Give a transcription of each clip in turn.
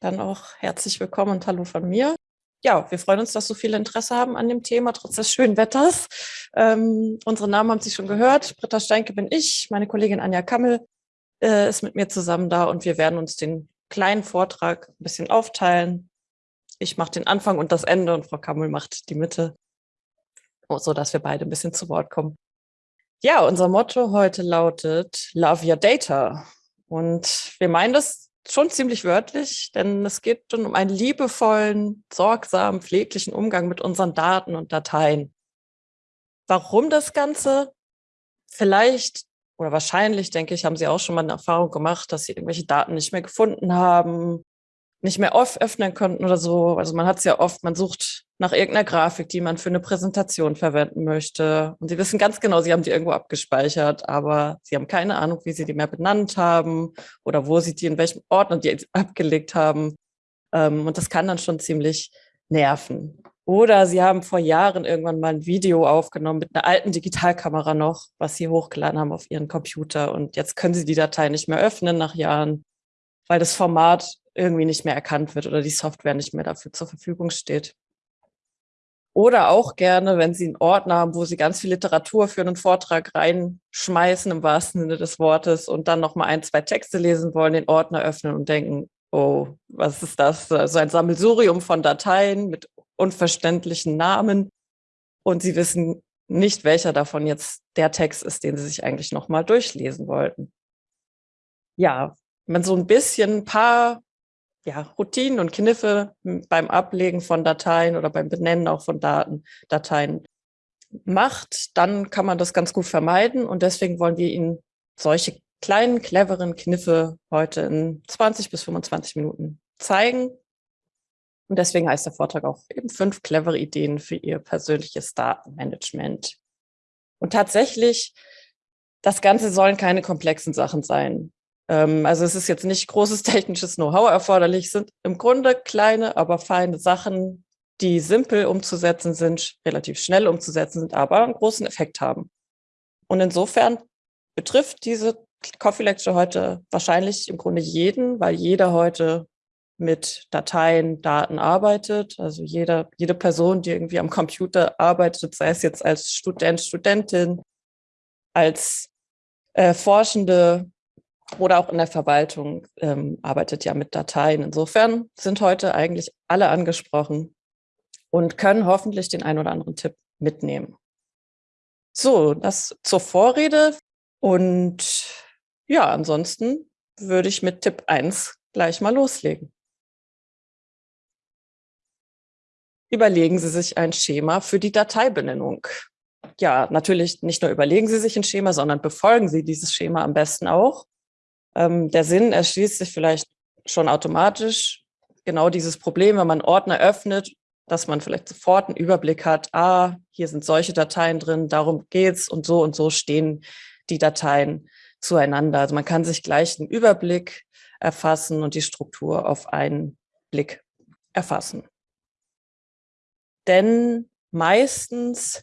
dann auch herzlich willkommen und hallo von mir. Ja, wir freuen uns, dass so viele Interesse haben an dem Thema, trotz des schönen Wetters. Ähm, unsere Namen haben Sie schon gehört. Britta Steinke bin ich, meine Kollegin Anja Kammel äh, ist mit mir zusammen da und wir werden uns den kleinen Vortrag ein bisschen aufteilen. Ich mache den Anfang und das Ende und Frau Kammel macht die Mitte, so dass wir beide ein bisschen zu Wort kommen. Ja, unser Motto heute lautet Love Your Data. Und wir meinen das schon ziemlich wörtlich, denn es geht schon um einen liebevollen, sorgsamen, pfleglichen Umgang mit unseren Daten und Dateien. Warum das Ganze? Vielleicht oder wahrscheinlich, denke ich, haben Sie auch schon mal eine Erfahrung gemacht, dass Sie irgendwelche Daten nicht mehr gefunden haben nicht mehr öffnen konnten oder so. Also man hat es ja oft, man sucht nach irgendeiner Grafik, die man für eine Präsentation verwenden möchte. Und sie wissen ganz genau, sie haben die irgendwo abgespeichert, aber sie haben keine Ahnung, wie sie die mehr benannt haben oder wo sie die, in welchem Ordner die abgelegt haben. Ähm, und das kann dann schon ziemlich nerven. Oder sie haben vor Jahren irgendwann mal ein Video aufgenommen mit einer alten Digitalkamera noch, was sie hochgeladen haben auf ihren Computer. Und jetzt können sie die Datei nicht mehr öffnen nach Jahren, weil das Format irgendwie nicht mehr erkannt wird oder die Software nicht mehr dafür zur Verfügung steht. Oder auch gerne, wenn Sie einen Ordner haben, wo Sie ganz viel Literatur für einen Vortrag reinschmeißen, im wahrsten Sinne des Wortes, und dann nochmal ein, zwei Texte lesen wollen, den Ordner öffnen und denken, oh, was ist das? Also ein Sammelsurium von Dateien mit unverständlichen Namen. Und Sie wissen nicht, welcher davon jetzt der Text ist, den Sie sich eigentlich nochmal durchlesen wollten. Ja, wenn so ein bisschen ein paar ja, Routinen und Kniffe beim Ablegen von Dateien oder beim Benennen auch von Daten, Dateien macht, dann kann man das ganz gut vermeiden. Und deswegen wollen wir Ihnen solche kleinen, cleveren Kniffe heute in 20 bis 25 Minuten zeigen. Und deswegen heißt der Vortrag auch eben fünf clevere Ideen für Ihr persönliches Datenmanagement. Und tatsächlich, das Ganze sollen keine komplexen Sachen sein. Ähm, also es ist jetzt nicht großes technisches Know-how erforderlich, sind im Grunde kleine, aber feine Sachen, die simpel umzusetzen sind, relativ schnell umzusetzen sind, aber einen großen Effekt haben. Und insofern betrifft diese Coffee Lecture heute wahrscheinlich im Grunde jeden, weil jeder heute mit Dateien, Daten arbeitet. Also jeder, jede Person, die irgendwie am Computer arbeitet, sei es jetzt als Student, Studentin, als äh, Forschende, oder auch in der Verwaltung ähm, arbeitet ja mit Dateien. Insofern sind heute eigentlich alle angesprochen und können hoffentlich den einen oder anderen Tipp mitnehmen. So, das zur Vorrede. Und ja, ansonsten würde ich mit Tipp 1 gleich mal loslegen. Überlegen Sie sich ein Schema für die Dateibenennung. Ja, natürlich nicht nur überlegen Sie sich ein Schema, sondern befolgen Sie dieses Schema am besten auch. Ähm, der Sinn erschließt sich vielleicht schon automatisch. Genau dieses Problem, wenn man Ordner öffnet, dass man vielleicht sofort einen Überblick hat, ah, hier sind solche Dateien drin, darum geht's und so und so stehen die Dateien zueinander. Also man kann sich gleich einen Überblick erfassen und die Struktur auf einen Blick erfassen. Denn meistens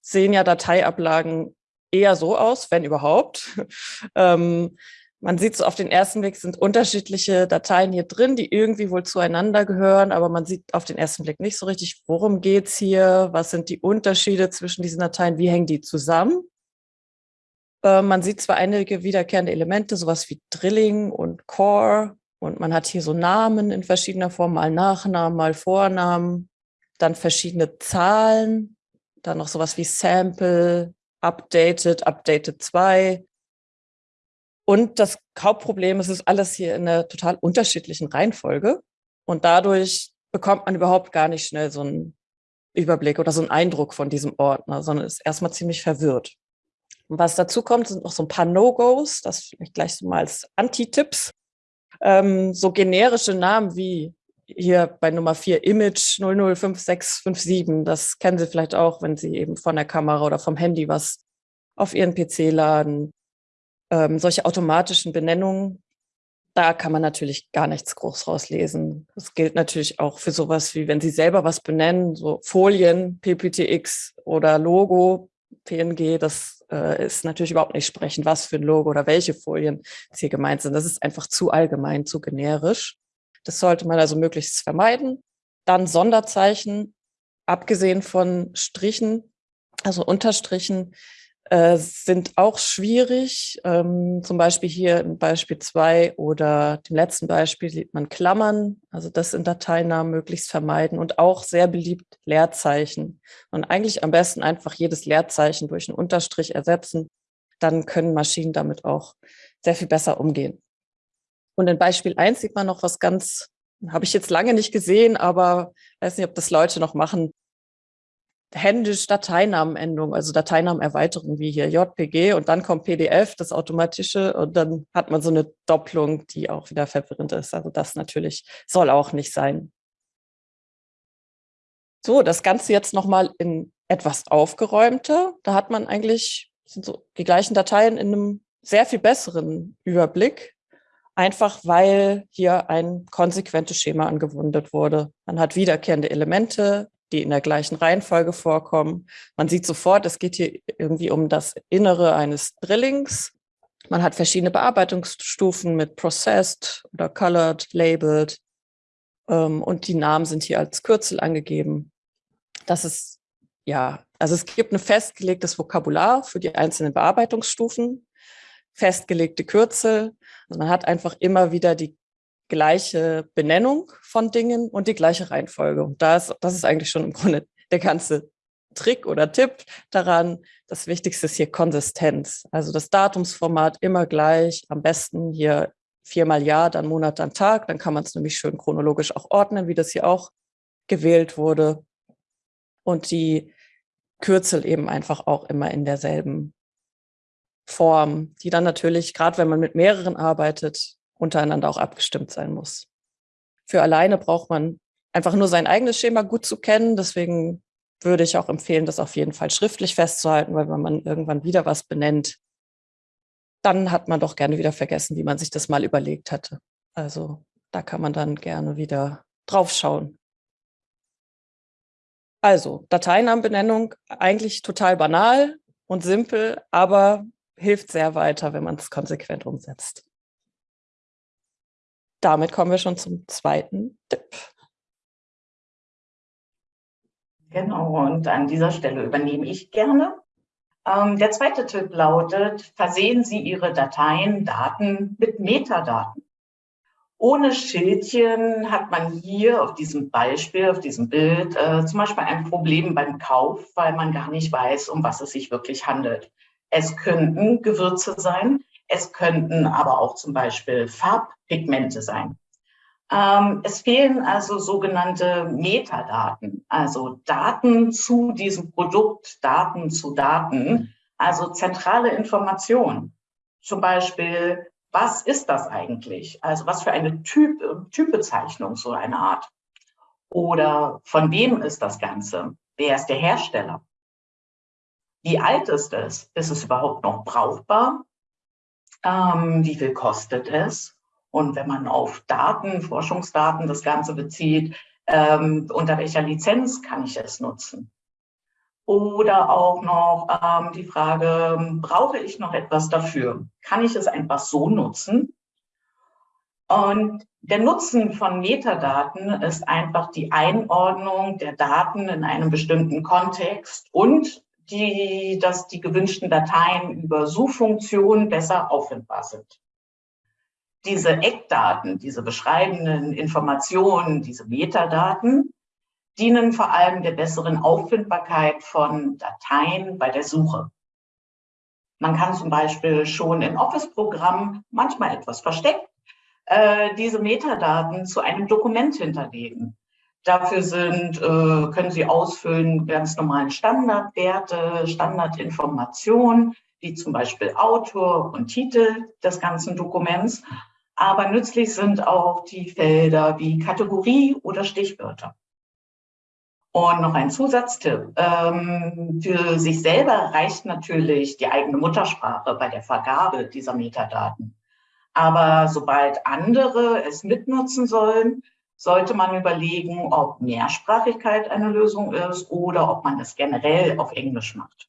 sehen ja Dateiablagen eher so aus, wenn überhaupt, ähm, man sieht so auf den ersten Blick sind unterschiedliche Dateien hier drin, die irgendwie wohl zueinander gehören, aber man sieht auf den ersten Blick nicht so richtig, worum geht's hier, was sind die Unterschiede zwischen diesen Dateien, wie hängen die zusammen. Äh, man sieht zwar einige wiederkehrende Elemente, sowas wie Drilling und Core, und man hat hier so Namen in verschiedener Form, mal Nachnamen, mal Vornamen, dann verschiedene Zahlen, dann noch sowas wie Sample, Updated, Updated 2, und das Hauptproblem ist, es ist alles hier in einer total unterschiedlichen Reihenfolge. Und dadurch bekommt man überhaupt gar nicht schnell so einen Überblick oder so einen Eindruck von diesem Ordner, sondern ist erstmal ziemlich verwirrt. Und was dazu kommt, sind noch so ein paar No-Gos, das vielleicht gleich so mal als Anti-Tipps. Ähm, so generische Namen wie hier bei Nummer 4 Image 005657, das kennen Sie vielleicht auch, wenn Sie eben von der Kamera oder vom Handy was auf Ihren PC laden ähm, solche automatischen Benennungen, da kann man natürlich gar nichts groß rauslesen. Das gilt natürlich auch für sowas wie, wenn Sie selber was benennen, so Folien, PPTX oder Logo, PNG, das äh, ist natürlich überhaupt nicht sprechend, was für ein Logo oder welche Folien hier gemeint sind. Das ist einfach zu allgemein, zu generisch. Das sollte man also möglichst vermeiden. Dann Sonderzeichen, abgesehen von Strichen, also Unterstrichen, äh, sind auch schwierig. Ähm, zum Beispiel hier in Beispiel 2 oder dem letzten Beispiel sieht man Klammern, also das in Dateinamen möglichst vermeiden und auch sehr beliebt Leerzeichen. Und eigentlich am besten einfach jedes Leerzeichen durch einen Unterstrich ersetzen. Dann können Maschinen damit auch sehr viel besser umgehen. Und in Beispiel 1 sieht man noch was ganz, habe ich jetzt lange nicht gesehen, aber weiß nicht, ob das Leute noch machen, händisch Dateinamenendung, also Dateinamenerweiterung wie hier JPG und dann kommt PDF, das automatische und dann hat man so eine Doppelung, die auch wieder verwirrend ist. Also das natürlich soll auch nicht sein. So, das Ganze jetzt nochmal in etwas aufgeräumter. Da hat man eigentlich so die gleichen Dateien in einem sehr viel besseren Überblick, einfach weil hier ein konsequentes Schema angewendet wurde. Man hat wiederkehrende Elemente, die in der gleichen Reihenfolge vorkommen. Man sieht sofort, es geht hier irgendwie um das Innere eines Drillings. Man hat verschiedene Bearbeitungsstufen mit Processed oder Colored, Labeled ähm, und die Namen sind hier als Kürzel angegeben. Das ist, ja, also es gibt ein festgelegtes Vokabular für die einzelnen Bearbeitungsstufen, festgelegte Kürzel. Also man hat einfach immer wieder die gleiche Benennung von Dingen und die gleiche Reihenfolge. Und das, das ist eigentlich schon im Grunde der ganze Trick oder Tipp daran. Das Wichtigste ist hier Konsistenz. Also das Datumsformat immer gleich, am besten hier viermal Jahr, dann Monat, dann Tag. Dann kann man es nämlich schön chronologisch auch ordnen, wie das hier auch gewählt wurde. Und die Kürzel eben einfach auch immer in derselben Form, die dann natürlich, gerade wenn man mit mehreren arbeitet, untereinander auch abgestimmt sein muss. Für alleine braucht man einfach nur sein eigenes Schema gut zu kennen. Deswegen würde ich auch empfehlen, das auf jeden Fall schriftlich festzuhalten, weil wenn man irgendwann wieder was benennt, dann hat man doch gerne wieder vergessen, wie man sich das mal überlegt hatte. Also da kann man dann gerne wieder drauf schauen. Also Dateinamenbenennung eigentlich total banal und simpel, aber hilft sehr weiter, wenn man es konsequent umsetzt damit kommen wir schon zum zweiten Tipp. Genau, und an dieser Stelle übernehme ich gerne. Ähm, der zweite Tipp lautet, versehen Sie Ihre Dateien, Daten mit Metadaten. Ohne Schildchen hat man hier auf diesem Beispiel, auf diesem Bild äh, zum Beispiel ein Problem beim Kauf, weil man gar nicht weiß, um was es sich wirklich handelt. Es könnten Gewürze sein, es könnten aber auch zum Beispiel Farbpigmente sein. Ähm, es fehlen also sogenannte Metadaten, also Daten zu diesem Produkt, Daten zu Daten, also zentrale Informationen. Zum Beispiel, was ist das eigentlich? Also was für eine typ, Typbezeichnung, so eine Art. Oder von wem ist das Ganze? Wer ist der Hersteller? Wie alt ist es? Ist es überhaupt noch brauchbar? Ähm, wie viel kostet es? Und wenn man auf Daten, Forschungsdaten das Ganze bezieht, ähm, unter welcher Lizenz kann ich es nutzen? Oder auch noch ähm, die Frage, brauche ich noch etwas dafür? Kann ich es einfach so nutzen? Und der Nutzen von Metadaten ist einfach die Einordnung der Daten in einem bestimmten Kontext und die, dass die gewünschten Dateien über Suchfunktionen besser auffindbar sind. Diese Eckdaten, diese beschreibenden Informationen, diese Metadaten dienen vor allem der besseren Auffindbarkeit von Dateien bei der Suche. Man kann zum Beispiel schon in Office-Programmen, manchmal etwas versteckt, äh, diese Metadaten zu einem Dokument hinterlegen. Dafür sind, äh, können Sie ausfüllen ganz normalen Standardwerte, Standardinformationen, wie zum Beispiel Autor und Titel des ganzen Dokuments. Aber nützlich sind auch die Felder wie Kategorie oder Stichwörter. Und noch ein Zusatztipp. Ähm, für sich selber reicht natürlich die eigene Muttersprache bei der Vergabe dieser Metadaten. Aber sobald andere es mitnutzen sollen, sollte man überlegen, ob Mehrsprachigkeit eine Lösung ist oder ob man es generell auf Englisch macht.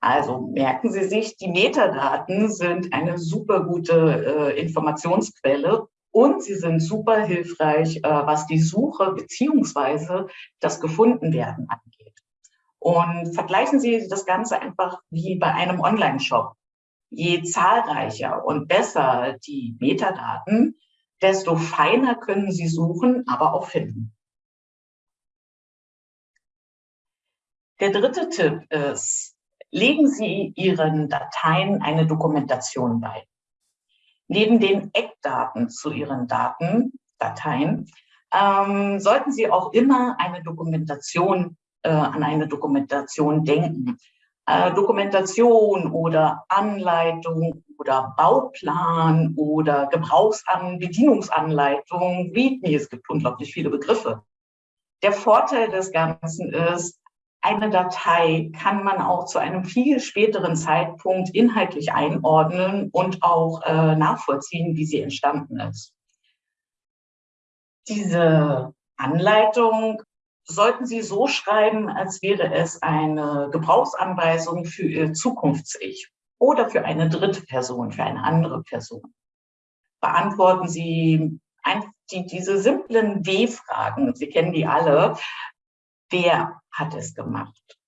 Also merken Sie sich, die Metadaten sind eine super gute äh, Informationsquelle und sie sind super hilfreich, äh, was die Suche beziehungsweise das Gefundenwerden angeht. Und vergleichen Sie das Ganze einfach wie bei einem Online-Shop. Je zahlreicher und besser die Metadaten, desto feiner können Sie suchen, aber auch finden. Der dritte Tipp ist, legen Sie Ihren Dateien eine Dokumentation bei. Neben den Eckdaten zu Ihren Daten, Dateien, ähm, sollten Sie auch immer eine Dokumentation, äh, an eine Dokumentation denken. Äh, Dokumentation oder Anleitung oder Bauplan oder Gebrauchsan Bedienungsanleitung, README, es gibt unglaublich viele Begriffe. Der Vorteil des Ganzen ist, eine Datei kann man auch zu einem viel späteren Zeitpunkt inhaltlich einordnen und auch äh, nachvollziehen, wie sie entstanden ist. Diese Anleitung sollten Sie so schreiben, als wäre es eine Gebrauchsanweisung für Ihr Zukunfts-Ich oder für eine dritte Person, für eine andere Person. Beantworten Sie die, diese simplen W-Fragen, Sie kennen die alle, Wer hat es gemacht?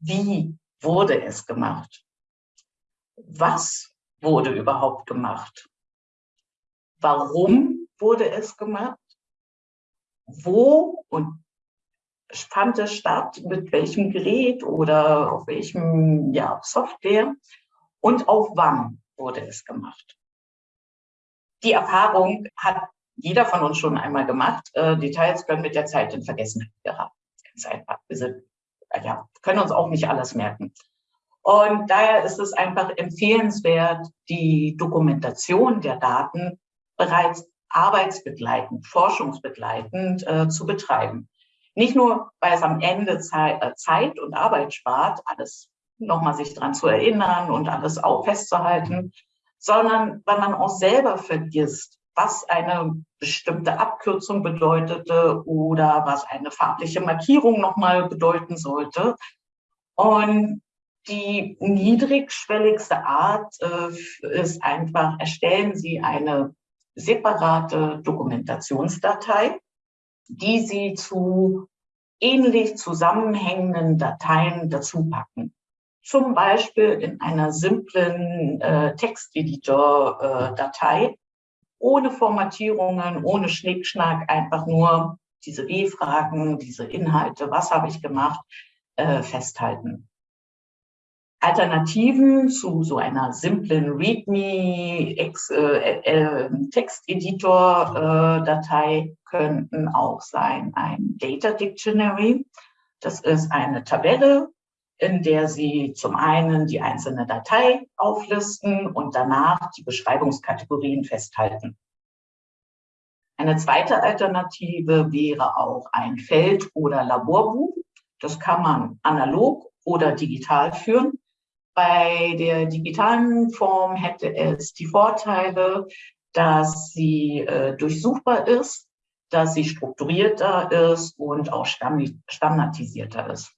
Wie wurde es gemacht? Was wurde überhaupt gemacht? Warum wurde es gemacht? Wo und fand es statt, mit welchem Gerät oder auf welchem ja, Software und auch wann wurde es gemacht. Die Erfahrung hat jeder von uns schon einmal gemacht. Äh, Details können mit der Zeit in Vergessenheit geraten einfach. Wir sind, ja, können uns auch nicht alles merken. Und daher ist es einfach empfehlenswert, die Dokumentation der Daten bereits arbeitsbegleitend, forschungsbegleitend äh, zu betreiben. Nicht nur, weil es am Ende Zeit, äh, Zeit und Arbeit spart, alles nochmal sich dran zu erinnern und alles auch festzuhalten, sondern weil man auch selber vergisst, was eine bestimmte Abkürzung bedeutete oder was eine farbliche Markierung nochmal bedeuten sollte. Und die niedrigschwelligste Art äh, ist einfach, erstellen Sie eine separate Dokumentationsdatei, die Sie zu ähnlich zusammenhängenden Dateien dazu packen. Zum Beispiel in einer simplen äh, Texteditor-Datei, äh, ohne Formatierungen, ohne Schnickschnack, einfach nur diese W-Fragen, diese Inhalte, was habe ich gemacht, äh, festhalten. Alternativen zu so einer simplen README-Texteditor-Datei äh, äh, könnten auch sein ein Data Dictionary. Das ist eine Tabelle, in der Sie zum einen die einzelne Datei auflisten und danach die Beschreibungskategorien festhalten. Eine zweite Alternative wäre auch ein Feld- oder Laborbuch. Das kann man analog oder digital führen. Bei der digitalen Form hätte es die Vorteile, dass sie äh, durchsuchbar ist, dass sie strukturierter ist und auch standardisierter ist.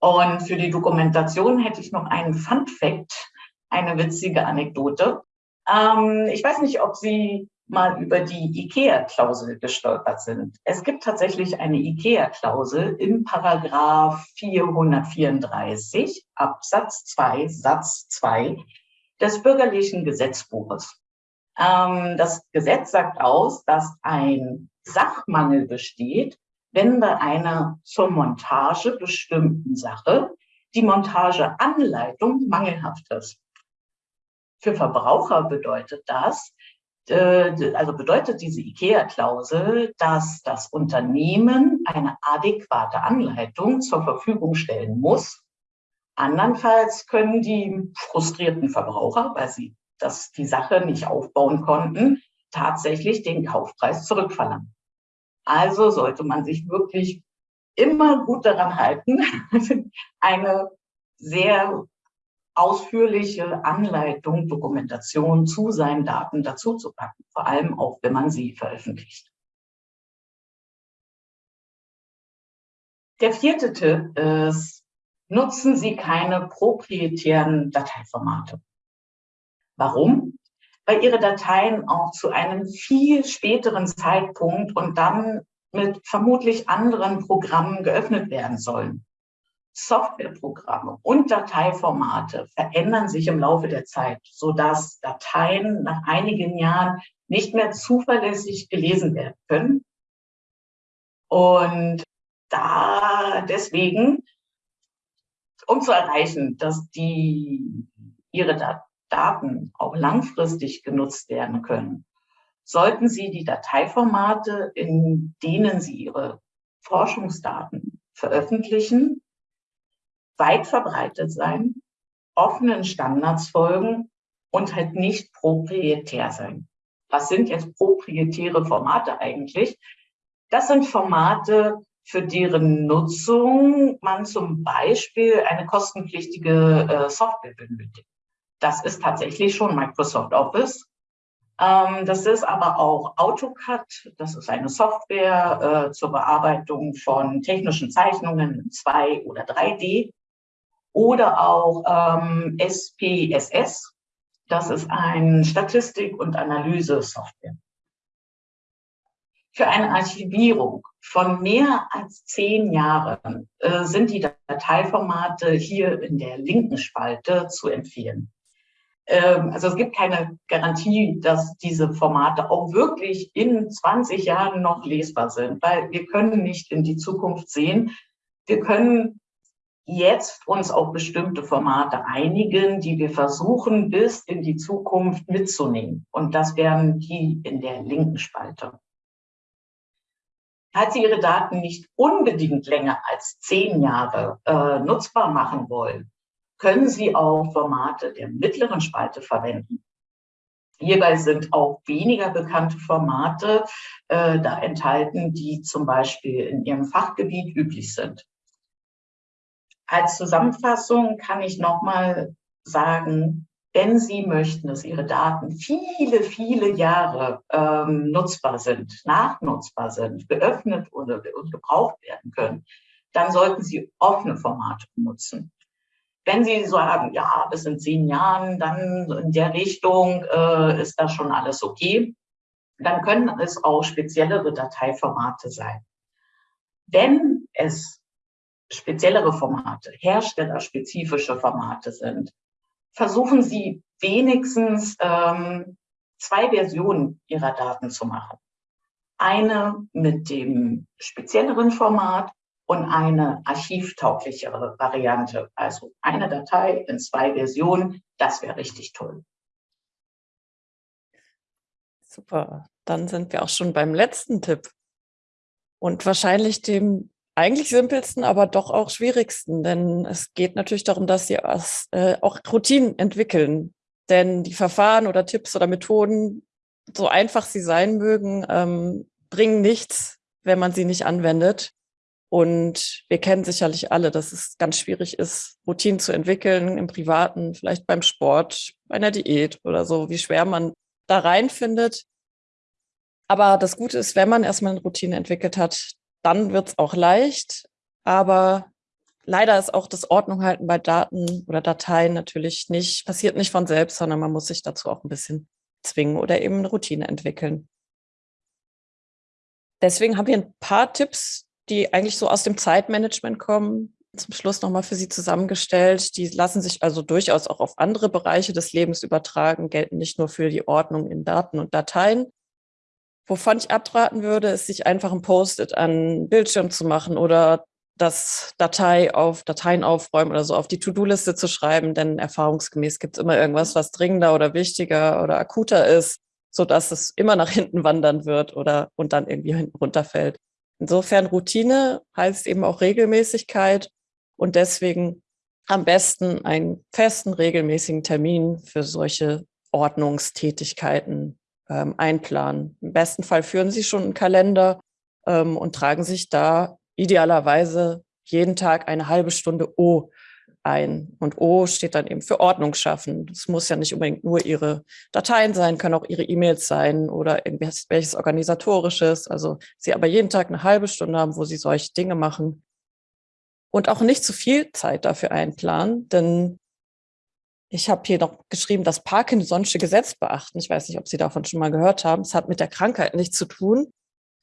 Und für die Dokumentation hätte ich noch einen Fun Fact, eine witzige Anekdote. Ähm, ich weiß nicht, ob Sie mal über die IKEA-Klausel gestolpert sind. Es gibt tatsächlich eine IKEA-Klausel im Paragraph 434 Absatz 2 Satz 2 des bürgerlichen Gesetzbuches. Ähm, das Gesetz sagt aus, dass ein Sachmangel besteht, wenn bei einer zur Montage bestimmten Sache die Montageanleitung mangelhaft ist. Für Verbraucher bedeutet das, also bedeutet diese IKEA-Klausel, dass das Unternehmen eine adäquate Anleitung zur Verfügung stellen muss. Andernfalls können die frustrierten Verbraucher, weil sie das, die Sache nicht aufbauen konnten, tatsächlich den Kaufpreis zurückverlangen. Also sollte man sich wirklich immer gut daran halten, eine sehr ausführliche Anleitung, Dokumentation zu seinen Daten dazu zu packen, vor allem auch, wenn man sie veröffentlicht. Der vierte Tipp ist, nutzen Sie keine proprietären Dateiformate. Warum? weil Ihre Dateien auch zu einem viel späteren Zeitpunkt und dann mit vermutlich anderen Programmen geöffnet werden sollen. Softwareprogramme und Dateiformate verändern sich im Laufe der Zeit, sodass Dateien nach einigen Jahren nicht mehr zuverlässig gelesen werden können. Und da deswegen, um zu erreichen, dass die, ihre Daten auch langfristig genutzt werden können, sollten Sie die Dateiformate, in denen Sie Ihre Forschungsdaten veröffentlichen, weit verbreitet sein, offenen Standards folgen und halt nicht proprietär sein. Was sind jetzt proprietäre Formate eigentlich? Das sind Formate, für deren Nutzung man zum Beispiel eine kostenpflichtige äh, Software benötigt. Das ist tatsächlich schon Microsoft Office. Ähm, das ist aber auch AutoCAD. Das ist eine Software äh, zur Bearbeitung von technischen Zeichnungen in 2 oder 3D oder auch ähm, SPSS. Das ist ein Statistik- und Analyse-Software. Für eine Archivierung von mehr als zehn Jahren äh, sind die Dateiformate hier in der linken Spalte zu empfehlen. Ähm, also es gibt keine Garantie, dass diese Formate auch wirklich in 20 Jahren noch lesbar sind, weil wir können nicht in die Zukunft sehen. Wir können jetzt uns auf bestimmte Formate einigen, die wir versuchen, bis in die Zukunft mitzunehmen. Und das wären die in der linken Spalte. Falls Sie Ihre Daten nicht unbedingt länger als zehn Jahre äh, nutzbar machen wollen, können Sie auch Formate der mittleren Spalte verwenden. Hierbei sind auch weniger bekannte Formate äh, da enthalten, die zum Beispiel in Ihrem Fachgebiet üblich sind. Als Zusammenfassung kann ich nochmal sagen, wenn Sie möchten, dass Ihre Daten viele, viele Jahre ähm, nutzbar sind, nachnutzbar sind, geöffnet oder, und gebraucht werden können, dann sollten Sie offene Formate benutzen. Wenn Sie sagen, ja, bis in zehn Jahren, dann in der Richtung äh, ist das schon alles okay, dann können es auch speziellere Dateiformate sein. Wenn es speziellere Formate, herstellerspezifische Formate sind, versuchen Sie wenigstens ähm, zwei Versionen Ihrer Daten zu machen. Eine mit dem spezielleren Format und eine archivtauglichere Variante. Also eine Datei in zwei Versionen, das wäre richtig toll. Super, dann sind wir auch schon beim letzten Tipp und wahrscheinlich dem eigentlich simpelsten, aber doch auch schwierigsten, denn es geht natürlich darum, dass Sie äh, auch Routinen entwickeln. Denn die Verfahren oder Tipps oder Methoden, so einfach sie sein mögen, ähm, bringen nichts, wenn man sie nicht anwendet. Und wir kennen sicherlich alle, dass es ganz schwierig ist, Routinen zu entwickeln im Privaten, vielleicht beim Sport, bei einer Diät oder so, wie schwer man da reinfindet. Aber das Gute ist, wenn man erstmal eine Routine entwickelt hat, dann wird es auch leicht. Aber leider ist auch das Ordnung halten bei Daten oder Dateien natürlich nicht, passiert nicht von selbst, sondern man muss sich dazu auch ein bisschen zwingen oder eben eine Routine entwickeln. Deswegen haben wir ein paar Tipps, die eigentlich so aus dem Zeitmanagement kommen, zum Schluss nochmal für Sie zusammengestellt. Die lassen sich also durchaus auch auf andere Bereiche des Lebens übertragen, gelten nicht nur für die Ordnung in Daten und Dateien. Wovon ich abraten würde, ist, sich einfach ein Post-it an Bildschirm zu machen oder das Datei auf Dateien aufräumen oder so auf die To-Do-Liste zu schreiben, denn erfahrungsgemäß gibt es immer irgendwas, was dringender oder wichtiger oder akuter ist, so dass es immer nach hinten wandern wird oder und dann irgendwie hinten runterfällt. Insofern Routine heißt eben auch Regelmäßigkeit und deswegen am besten einen festen, regelmäßigen Termin für solche Ordnungstätigkeiten ähm, einplanen. Im besten Fall führen Sie schon einen Kalender ähm, und tragen sich da idealerweise jeden Tag eine halbe Stunde O ein. Und O steht dann eben für Ordnung schaffen. Das muss ja nicht unbedingt nur Ihre Dateien sein, können auch Ihre E-Mails sein oder irgendwelches Organisatorisches. Also Sie aber jeden Tag eine halbe Stunde haben, wo Sie solche Dinge machen. Und auch nicht zu viel Zeit dafür einplanen, denn ich habe hier noch geschrieben, das Parkinson'sche Gesetz beachten. Ich weiß nicht, ob Sie davon schon mal gehört haben. Es hat mit der Krankheit nichts zu tun,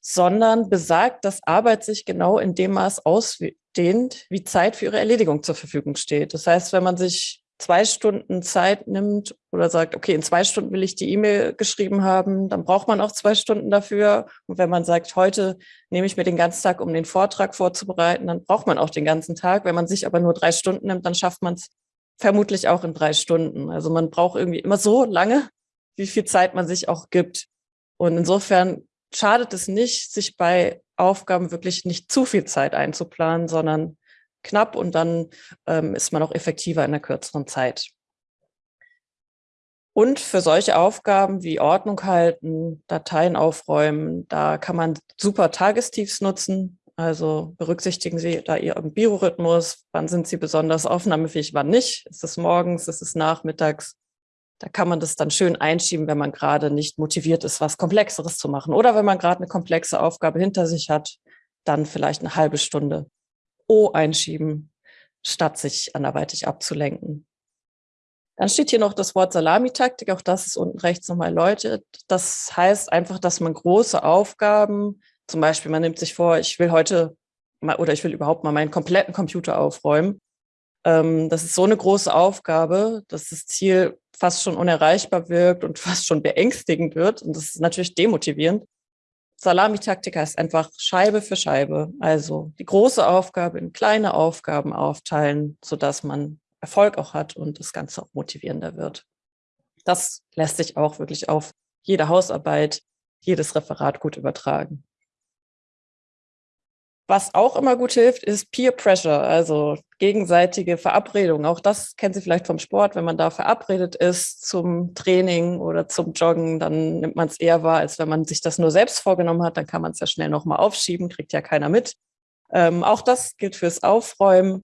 sondern besagt, dass Arbeit sich genau in dem Maß ausdehnt, wie Zeit für ihre Erledigung zur Verfügung steht. Das heißt, wenn man sich zwei Stunden Zeit nimmt oder sagt, okay, in zwei Stunden will ich die E-Mail geschrieben haben, dann braucht man auch zwei Stunden dafür. Und wenn man sagt, heute nehme ich mir den ganzen Tag, um den Vortrag vorzubereiten, dann braucht man auch den ganzen Tag. Wenn man sich aber nur drei Stunden nimmt, dann schafft man es vermutlich auch in drei Stunden. Also man braucht irgendwie immer so lange, wie viel Zeit man sich auch gibt. Und insofern schadet es nicht, sich bei Aufgaben wirklich nicht zu viel Zeit einzuplanen, sondern knapp und dann ähm, ist man auch effektiver in einer kürzeren Zeit. Und für solche Aufgaben wie Ordnung halten, Dateien aufräumen, da kann man super Tagestiefs nutzen. Also berücksichtigen Sie da Ihren Biorhythmus, wann sind Sie besonders aufnahmefähig, wann nicht. Ist es morgens, ist es nachmittags? Da kann man das dann schön einschieben, wenn man gerade nicht motiviert ist, was Komplexeres zu machen. Oder wenn man gerade eine komplexe Aufgabe hinter sich hat, dann vielleicht eine halbe Stunde O einschieben, statt sich anderweitig abzulenken. Dann steht hier noch das Wort Salamitaktik, auch das ist unten rechts nochmal erläutert. Das heißt einfach, dass man große Aufgaben, zum Beispiel man nimmt sich vor, ich will heute mal, oder ich will überhaupt mal meinen kompletten Computer aufräumen. Ähm, das ist so eine große Aufgabe, dass das Ziel fast schon unerreichbar wirkt und fast schon beängstigend wird. Und das ist natürlich demotivierend. Salamitaktik heißt einfach Scheibe für Scheibe. Also die große Aufgabe in kleine Aufgaben aufteilen, sodass man Erfolg auch hat und das Ganze auch motivierender wird. Das lässt sich auch wirklich auf jede Hausarbeit, jedes Referat gut übertragen. Was auch immer gut hilft, ist Peer Pressure, also gegenseitige Verabredung. Auch das kennen Sie vielleicht vom Sport. Wenn man da verabredet ist zum Training oder zum Joggen, dann nimmt man es eher wahr, als wenn man sich das nur selbst vorgenommen hat. Dann kann man es ja schnell nochmal aufschieben, kriegt ja keiner mit. Ähm, auch das gilt fürs Aufräumen.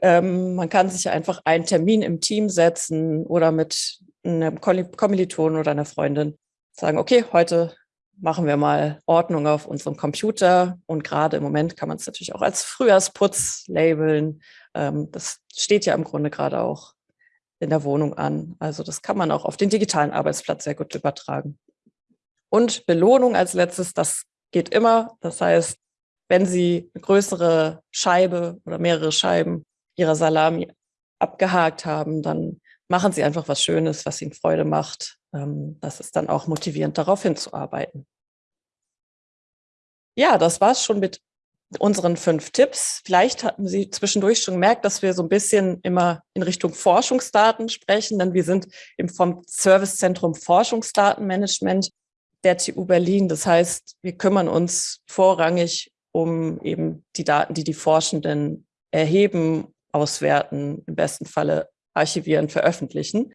Ähm, man kann sich einfach einen Termin im Team setzen oder mit einem Kommilitonen oder einer Freundin sagen, okay, heute machen wir mal Ordnung auf unserem Computer. Und gerade im Moment kann man es natürlich auch als Frühjahrsputz labeln. Ähm, das steht ja im Grunde gerade auch in der Wohnung an. Also das kann man auch auf den digitalen Arbeitsplatz sehr gut übertragen. Und Belohnung als letztes, das geht immer. Das heißt, wenn Sie eine größere Scheibe oder mehrere Scheiben Ihrer Salami abgehakt haben, dann machen Sie einfach was Schönes, was Ihnen Freude macht. Ähm, das ist dann auch motivierend, darauf hinzuarbeiten. Ja, das war's schon mit unseren fünf Tipps. Vielleicht hatten Sie zwischendurch schon gemerkt, dass wir so ein bisschen immer in Richtung Forschungsdaten sprechen, denn wir sind im vom Servicezentrum Forschungsdatenmanagement der TU Berlin. Das heißt, wir kümmern uns vorrangig um eben die Daten, die die Forschenden erheben, auswerten, im besten Falle archivieren, veröffentlichen.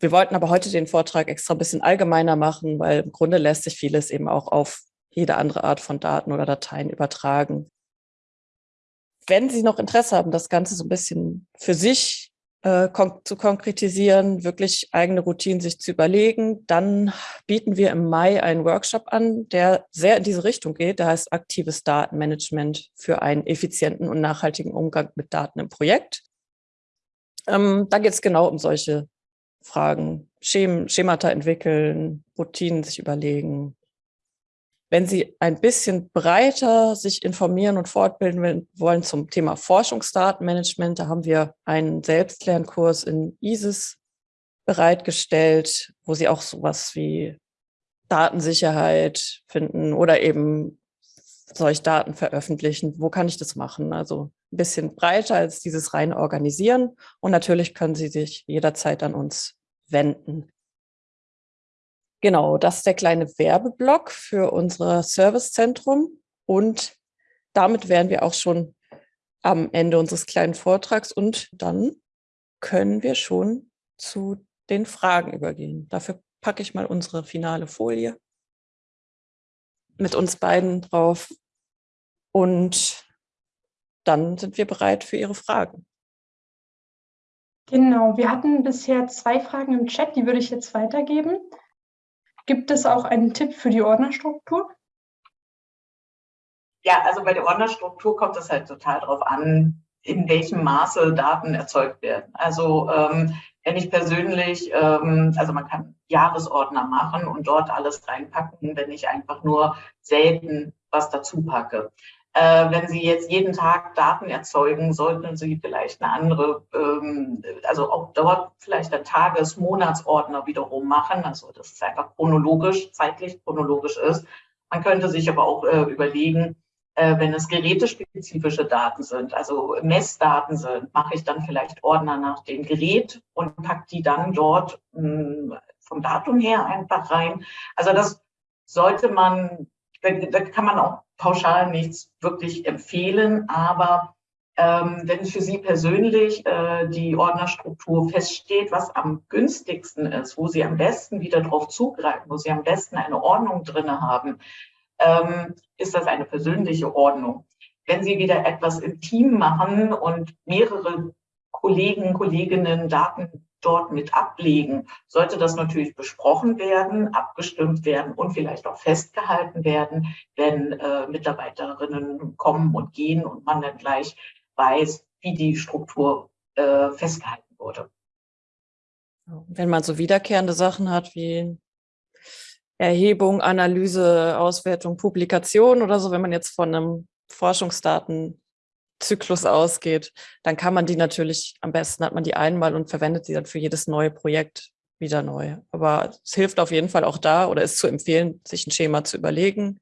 Wir wollten aber heute den Vortrag extra ein bisschen allgemeiner machen, weil im Grunde lässt sich vieles eben auch auf jede andere Art von Daten oder Dateien übertragen. Wenn Sie noch Interesse haben, das Ganze so ein bisschen für sich äh, kon zu konkretisieren, wirklich eigene Routinen sich zu überlegen, dann bieten wir im Mai einen Workshop an, der sehr in diese Richtung geht. Der heißt aktives Datenmanagement für einen effizienten und nachhaltigen Umgang mit Daten im Projekt. Ähm, da geht es genau um solche Fragen, Schem Schemata entwickeln, Routinen sich überlegen. Wenn Sie ein bisschen breiter sich informieren und fortbilden wollen zum Thema Forschungsdatenmanagement, da haben wir einen Selbstlernkurs in ISIS bereitgestellt, wo Sie auch sowas wie Datensicherheit finden oder eben soll ich Daten veröffentlichen? Wo kann ich das machen? Also ein bisschen breiter als dieses rein organisieren. Und natürlich können Sie sich jederzeit an uns wenden. Genau, das ist der kleine Werbeblock für unser Servicezentrum. Und damit wären wir auch schon am Ende unseres kleinen Vortrags. Und dann können wir schon zu den Fragen übergehen. Dafür packe ich mal unsere finale Folie mit uns beiden drauf. Und dann sind wir bereit für Ihre Fragen. Genau, wir hatten bisher zwei Fragen im Chat, die würde ich jetzt weitergeben. Gibt es auch einen Tipp für die Ordnerstruktur? Ja, also bei der Ordnerstruktur kommt es halt total darauf an, in welchem Maße Daten erzeugt werden. Also ähm, wenn ich persönlich, ähm, also man kann Jahresordner machen und dort alles reinpacken, wenn ich einfach nur selten was dazu packe. Äh, wenn Sie jetzt jeden Tag Daten erzeugen, sollten Sie vielleicht eine andere, ähm, also auch dort vielleicht ein Tages-, Monatsordner wiederum machen, also dass es einfach chronologisch, zeitlich chronologisch ist. Man könnte sich aber auch äh, überlegen, äh, wenn es gerätespezifische Daten sind, also Messdaten sind, mache ich dann vielleicht Ordner nach dem Gerät und packe die dann dort mh, hm, vom Datum her einfach rein. Also das sollte man, da, da kann man auch pauschal nichts wirklich empfehlen, aber ähm, wenn für Sie persönlich äh, die Ordnerstruktur feststeht, was am günstigsten ist, wo Sie am besten wieder drauf zugreifen, wo Sie am besten eine Ordnung drin haben, ähm, ist das eine persönliche Ordnung. Wenn Sie wieder etwas im Team machen und mehrere Kollegen, Kolleginnen Daten dort mit ablegen, sollte das natürlich besprochen werden, abgestimmt werden und vielleicht auch festgehalten werden, wenn äh, Mitarbeiterinnen kommen und gehen und man dann gleich weiß, wie die Struktur äh, festgehalten wurde. Wenn man so wiederkehrende Sachen hat wie Erhebung, Analyse, Auswertung, Publikation oder so, wenn man jetzt von einem Forschungsdaten Zyklus ausgeht, dann kann man die natürlich, am besten hat man die einmal und verwendet sie dann für jedes neue Projekt wieder neu. Aber es hilft auf jeden Fall auch da oder ist zu empfehlen, sich ein Schema zu überlegen.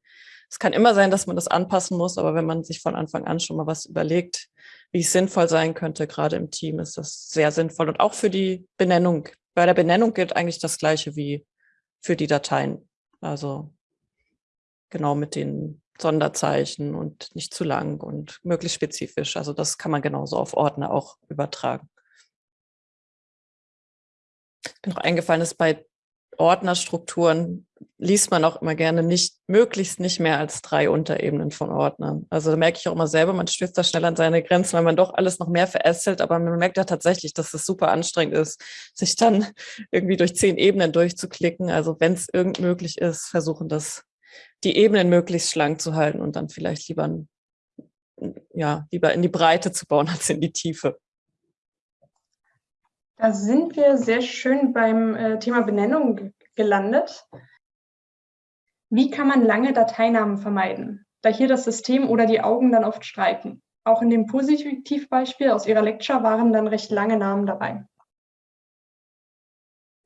Es kann immer sein, dass man das anpassen muss, aber wenn man sich von Anfang an schon mal was überlegt, wie es sinnvoll sein könnte, gerade im Team, ist das sehr sinnvoll. Und auch für die Benennung. Bei der Benennung gilt eigentlich das Gleiche wie für die Dateien. Also genau mit den Sonderzeichen und nicht zu lang und möglichst spezifisch. Also das kann man genauso auf Ordner auch übertragen. Mir noch eingefallen ist, bei Ordnerstrukturen liest man auch immer gerne nicht, möglichst nicht mehr als drei Unterebenen von Ordnern. Also da merke ich auch immer selber, man stößt da schnell an seine Grenzen, weil man doch alles noch mehr verästelt, aber man merkt ja tatsächlich, dass es super anstrengend ist, sich dann irgendwie durch zehn Ebenen durchzuklicken. Also wenn es irgend möglich ist, versuchen das die Ebenen möglichst schlank zu halten und dann vielleicht lieber, ja, lieber in die Breite zu bauen als in die Tiefe. Da sind wir sehr schön beim äh, Thema Benennung gelandet. Wie kann man lange Dateinamen vermeiden, da hier das System oder die Augen dann oft streiken? Auch in dem Positivbeispiel aus Ihrer Lecture waren dann recht lange Namen dabei.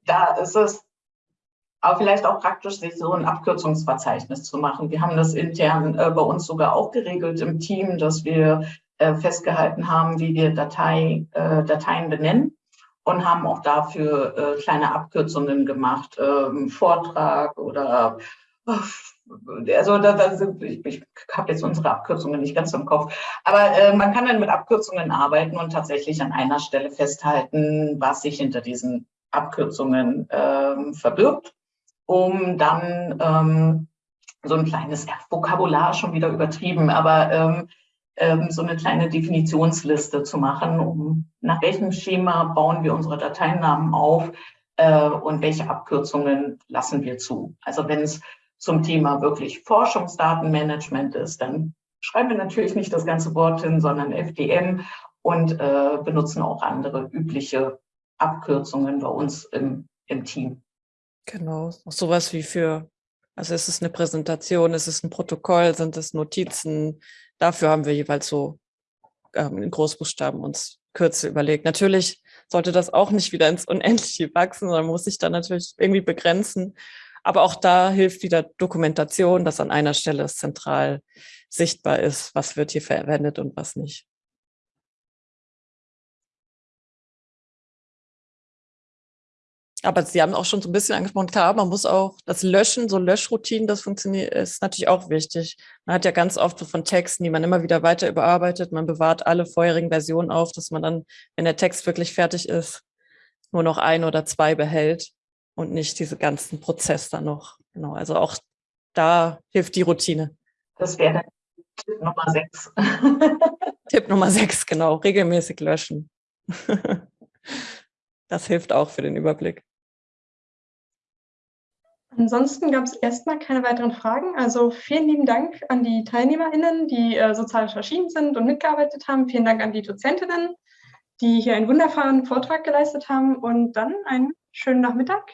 Da ist es aber vielleicht auch praktisch, sich so ein Abkürzungsverzeichnis zu machen. Wir haben das intern äh, bei uns sogar auch geregelt im Team, dass wir äh, festgehalten haben, wie wir Datei, äh, Dateien benennen und haben auch dafür äh, kleine Abkürzungen gemacht, ähm, Vortrag oder also da, da sind, ich, ich habe jetzt unsere Abkürzungen nicht ganz im Kopf, aber äh, man kann dann mit Abkürzungen arbeiten und tatsächlich an einer Stelle festhalten, was sich hinter diesen Abkürzungen ähm, verbirgt um dann ähm, so ein kleines Vokabular schon wieder übertrieben, aber ähm, ähm, so eine kleine Definitionsliste zu machen, um nach welchem Schema bauen wir unsere Dateinamen auf äh, und welche Abkürzungen lassen wir zu. Also wenn es zum Thema wirklich Forschungsdatenmanagement ist, dann schreiben wir natürlich nicht das ganze Wort hin, sondern FDM und äh, benutzen auch andere übliche Abkürzungen bei uns im, im Team. Genau, auch sowas wie für, also ist es eine Präsentation, ist es ein Protokoll, sind es Notizen? Dafür haben wir jeweils so ähm, in Großbuchstaben uns Kürzel überlegt. Natürlich sollte das auch nicht wieder ins Unendliche wachsen, sondern muss sich dann natürlich irgendwie begrenzen. Aber auch da hilft wieder Dokumentation, dass an einer Stelle es zentral sichtbar ist, was wird hier verwendet und was nicht. Aber Sie haben auch schon so ein bisschen angesprochen, klar, man muss auch das Löschen, so Löschroutinen, das funktioniert, ist natürlich auch wichtig. Man hat ja ganz oft so von Texten, die man immer wieder weiter überarbeitet, man bewahrt alle vorherigen Versionen auf, dass man dann, wenn der Text wirklich fertig ist, nur noch ein oder zwei behält und nicht diese ganzen Prozess dann noch. Genau, also auch da hilft die Routine. Das wäre Tipp Nummer sechs. Tipp Nummer sechs, genau, regelmäßig löschen. Das hilft auch für den Überblick. Ansonsten gab es erstmal keine weiteren Fragen. Also vielen lieben Dank an die TeilnehmerInnen, die äh, sozial erschienen sind und mitgearbeitet haben. Vielen Dank an die Dozentinnen, die hier einen wunderbaren Vortrag geleistet haben. Und dann einen schönen Nachmittag